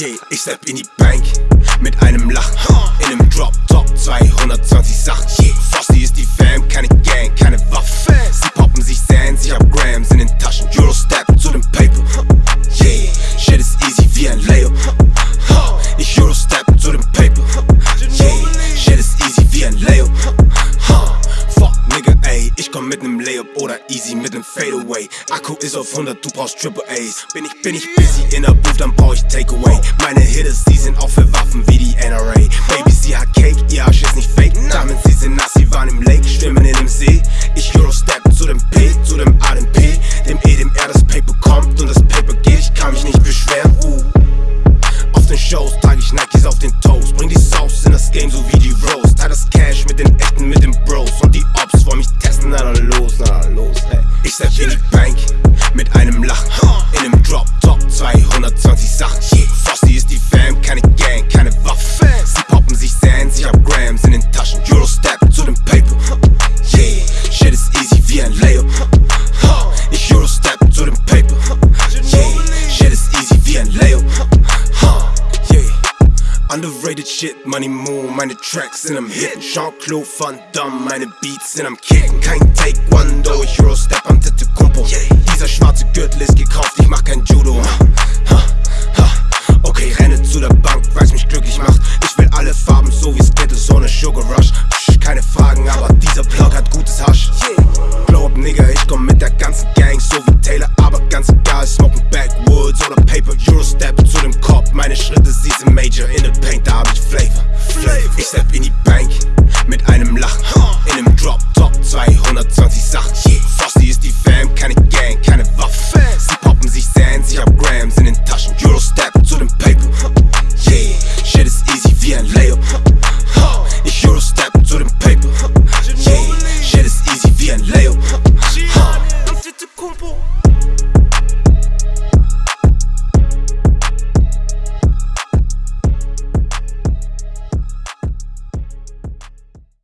Yeah, ich step in die Bank mit einem Lachen. In einem Drop Top 220 nem Layup oder easy mit nem Fadeaway. Akku ist auf 100, du brauchst Triple A's. Bin ich, bin ich busy in der Booth, dann brauch ich Takeaway. Meine Hitters, die sind auch für Waffen wie die NRA. Baby, sie hat Cake, ihr Arsch ist nicht fake. Diamonds, sie sind nass, sie waren im Lake, schwimmen in dem See. Ich Eurostep zu dem P, zu dem A, dem P, dem E, dem R, das Paper kommt und das Paper geht. Ich kann mich nicht beschweren, uh. Auf den Shows trage ich Nikes auf den Toes. Bring die Sauce in das Game so wie die Rose. Teil das Cash mit den Echten, mit Underrated shit, Money Moon, meine Tracks sind am Hitten. Jean-Claude Van Damme, meine Beats sind am kicking. Can't Kein Taekwondo, ich Eurostep am Step in die Bank mit einem Lachen. In einem Drop Top 220 Sachen. Yeah.